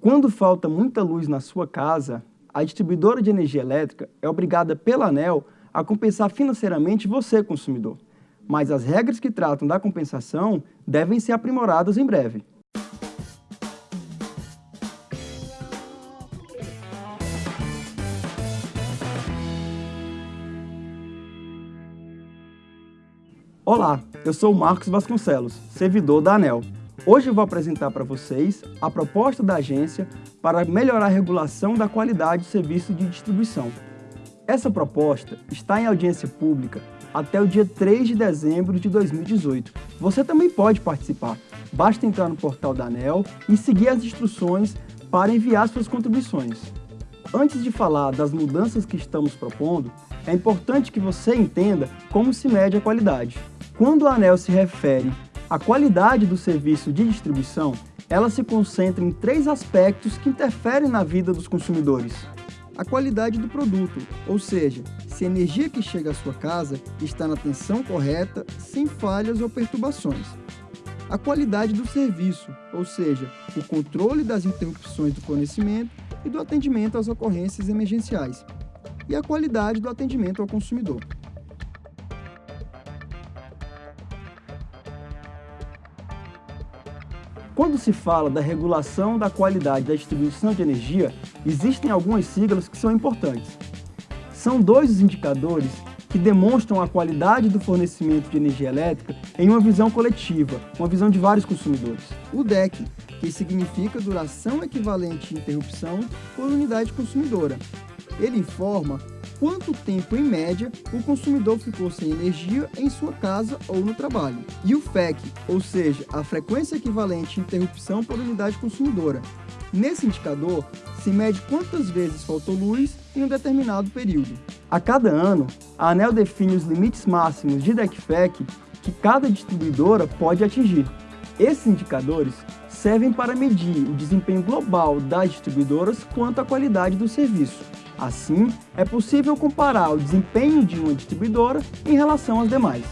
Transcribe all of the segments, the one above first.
Quando falta muita luz na sua casa, a distribuidora de energia elétrica é obrigada pela ANEL a compensar financeiramente você, consumidor. Mas as regras que tratam da compensação devem ser aprimoradas em breve. Olá, eu sou o Marcos Vasconcelos, servidor da ANEL. Hoje vou apresentar para vocês a proposta da agência para melhorar a regulação da qualidade do serviço de distribuição. Essa proposta está em audiência pública até o dia 3 de dezembro de 2018. Você também pode participar. Basta entrar no portal da ANEL e seguir as instruções para enviar suas contribuições. Antes de falar das mudanças que estamos propondo, é importante que você entenda como se mede a qualidade. Quando a ANEL se refere a qualidade do serviço de distribuição, ela se concentra em três aspectos que interferem na vida dos consumidores. A qualidade do produto, ou seja, se a energia que chega à sua casa está na tensão correta, sem falhas ou perturbações. A qualidade do serviço, ou seja, o controle das interrupções do fornecimento e do atendimento às ocorrências emergenciais. E a qualidade do atendimento ao consumidor. Quando se fala da regulação da qualidade da distribuição de energia, existem algumas siglas que são importantes. São dois os indicadores que demonstram a qualidade do fornecimento de energia elétrica em uma visão coletiva, uma visão de vários consumidores. O DEC, que significa duração equivalente de interrupção por unidade consumidora. Ele informa quanto tempo, em média, o consumidor ficou sem energia em sua casa ou no trabalho. E o FEC, ou seja, a frequência equivalente de interrupção por unidade consumidora. Nesse indicador, se mede quantas vezes faltou luz em um determinado período. A cada ano, a ANEL define os limites máximos de DECFEC que cada distribuidora pode atingir. Esses indicadores servem para medir o desempenho global das distribuidoras quanto à qualidade do serviço. Assim, é possível comparar o desempenho de uma distribuidora em relação às demais.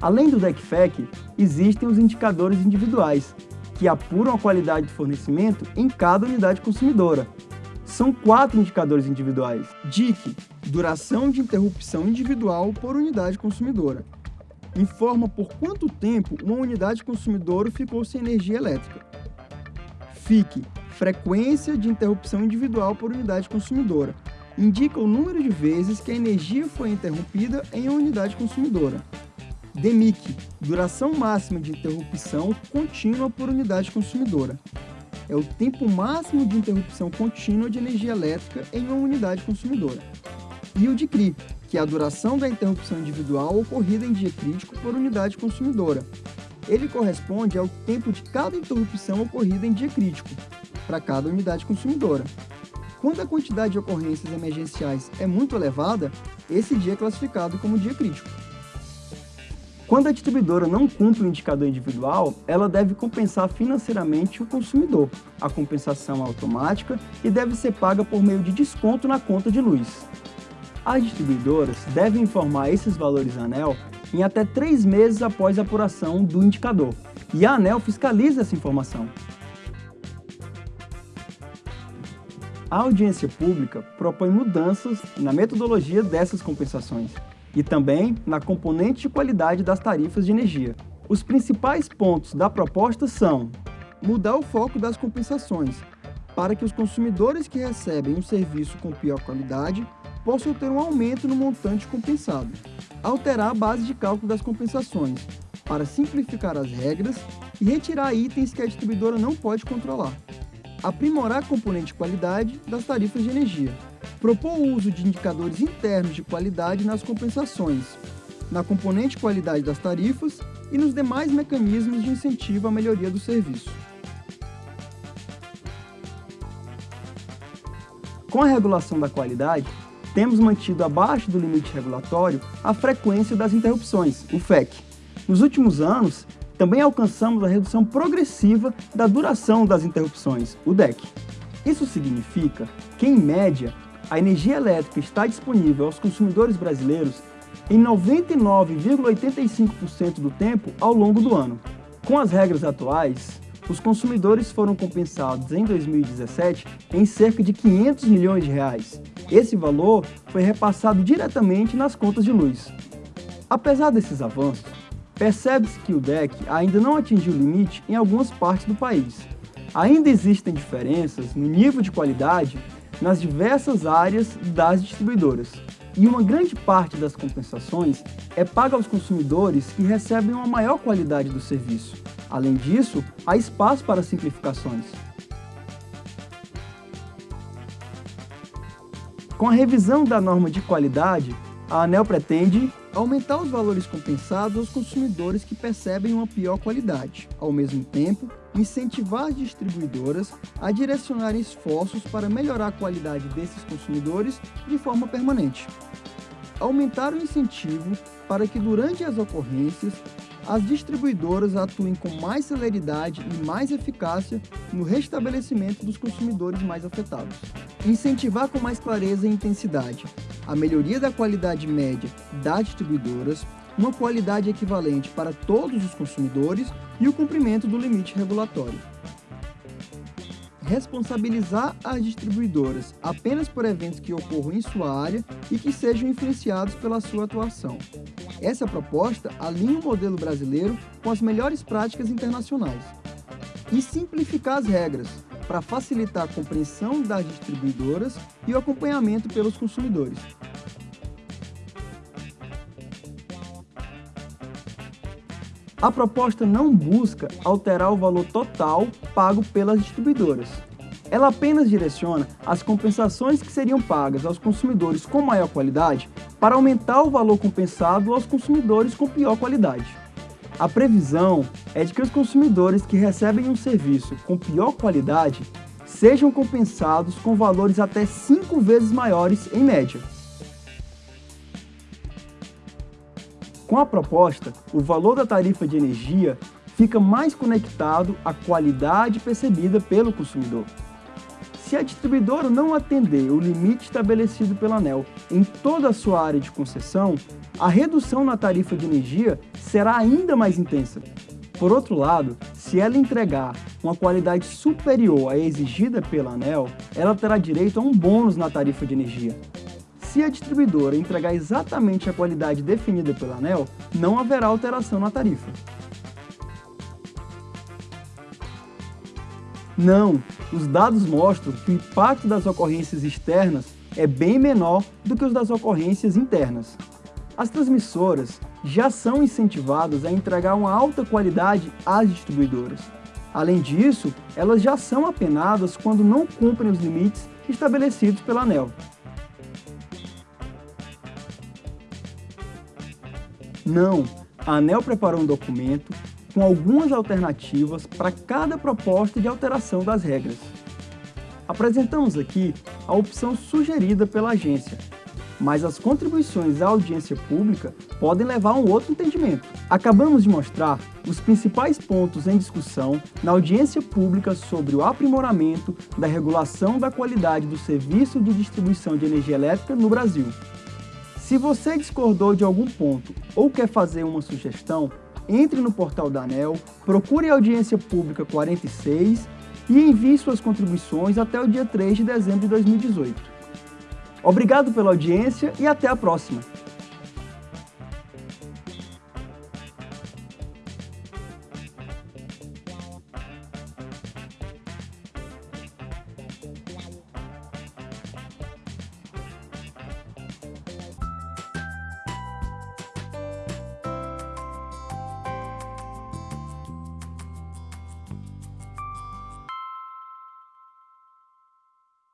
Além do DECFEC, existem os indicadores individuais, que apuram a qualidade de fornecimento em cada unidade consumidora. São quatro indicadores individuais. DIC, duração de interrupção individual por unidade consumidora. Informa por quanto tempo uma unidade consumidora ficou sem energia elétrica. FIC, frequência de interrupção individual por unidade consumidora, indica o número de vezes que a energia foi interrompida em uma unidade consumidora. DEMIC, duração máxima de interrupção contínua por unidade consumidora. É o tempo máximo de interrupção contínua de energia elétrica em uma unidade consumidora. E o DICRI, que é a duração da interrupção individual ocorrida em dia crítico por unidade consumidora. Ele corresponde ao tempo de cada interrupção ocorrida em dia crítico, para cada unidade consumidora. Quando a quantidade de ocorrências emergenciais é muito elevada, esse dia é classificado como dia crítico. Quando a distribuidora não cumpre o indicador individual, ela deve compensar financeiramente o consumidor. A compensação é automática e deve ser paga por meio de desconto na conta de luz. As distribuidoras devem informar esses valores à ANEL em até três meses após a apuração do indicador, e a ANEL fiscaliza essa informação. A audiência pública propõe mudanças na metodologia dessas compensações e também na componente de qualidade das tarifas de energia. Os principais pontos da proposta são mudar o foco das compensações para que os consumidores que recebem um serviço com pior qualidade possam ter um aumento no montante compensado. Alterar a base de cálculo das compensações para simplificar as regras e retirar itens que a distribuidora não pode controlar aprimorar a componente de qualidade das tarifas de energia, propor o uso de indicadores internos de qualidade nas compensações, na componente de qualidade das tarifas e nos demais mecanismos de incentivo à melhoria do serviço. Com a regulação da qualidade, temos mantido abaixo do limite regulatório a frequência das interrupções, o FEC. Nos últimos anos, também alcançamos a redução progressiva da duração das interrupções, o DEC. Isso significa que, em média, a energia elétrica está disponível aos consumidores brasileiros em 99,85% do tempo ao longo do ano. Com as regras atuais, os consumidores foram compensados em 2017 em cerca de 500 milhões de reais. Esse valor foi repassado diretamente nas contas de luz. Apesar desses avanços, percebe-se que o DEC ainda não atingiu o limite em algumas partes do país. Ainda existem diferenças no nível de qualidade nas diversas áreas das distribuidoras, e uma grande parte das compensações é paga aos consumidores que recebem uma maior qualidade do serviço. Além disso, há espaço para simplificações. Com a revisão da norma de qualidade, a ANEL pretende aumentar os valores compensados aos consumidores que percebem uma pior qualidade. Ao mesmo tempo, incentivar as distribuidoras a direcionarem esforços para melhorar a qualidade desses consumidores de forma permanente. Aumentar o incentivo para que durante as ocorrências as distribuidoras atuem com mais celeridade e mais eficácia no restabelecimento dos consumidores mais afetados. Incentivar com mais clareza e intensidade a melhoria da qualidade média das distribuidoras, uma qualidade equivalente para todos os consumidores e o cumprimento do limite regulatório. Responsabilizar as distribuidoras apenas por eventos que ocorram em sua área e que sejam influenciados pela sua atuação. Essa proposta alinha o modelo brasileiro com as melhores práticas internacionais. E simplificar as regras, para facilitar a compreensão das distribuidoras e o acompanhamento pelos consumidores. A proposta não busca alterar o valor total pago pelas distribuidoras. Ela apenas direciona as compensações que seriam pagas aos consumidores com maior qualidade para aumentar o valor compensado aos consumidores com pior qualidade. A previsão é de que os consumidores que recebem um serviço com pior qualidade sejam compensados com valores até cinco vezes maiores em média. Com a proposta, o valor da tarifa de energia fica mais conectado à qualidade percebida pelo consumidor. Se a distribuidora não atender o limite estabelecido pela ANEL em toda a sua área de concessão, a redução na tarifa de energia será ainda mais intensa. Por outro lado, se ela entregar uma qualidade superior à exigida pela ANEL, ela terá direito a um bônus na tarifa de energia. Se a distribuidora entregar exatamente a qualidade definida pela ANEL, não haverá alteração na tarifa. Não, os dados mostram que o impacto das ocorrências externas é bem menor do que os das ocorrências internas. As transmissoras já são incentivadas a entregar uma alta qualidade às distribuidoras. Além disso, elas já são apenadas quando não cumprem os limites estabelecidos pela ANEL. Não, a ANEL preparou um documento com algumas alternativas para cada proposta de alteração das regras. Apresentamos aqui a opção sugerida pela agência, mas as contribuições à audiência pública podem levar a um outro entendimento. Acabamos de mostrar os principais pontos em discussão na audiência pública sobre o aprimoramento da regulação da qualidade do serviço de distribuição de energia elétrica no Brasil. Se você discordou de algum ponto ou quer fazer uma sugestão, entre no portal da ANEL, procure a audiência pública 46 e envie suas contribuições até o dia 3 de dezembro de 2018. Obrigado pela audiência e até a próxima!